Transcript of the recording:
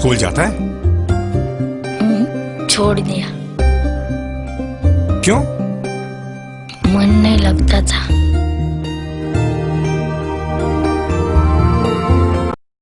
School जाता है? हम्म, छोड़ दिया। क्यों? मन नहीं लगता था।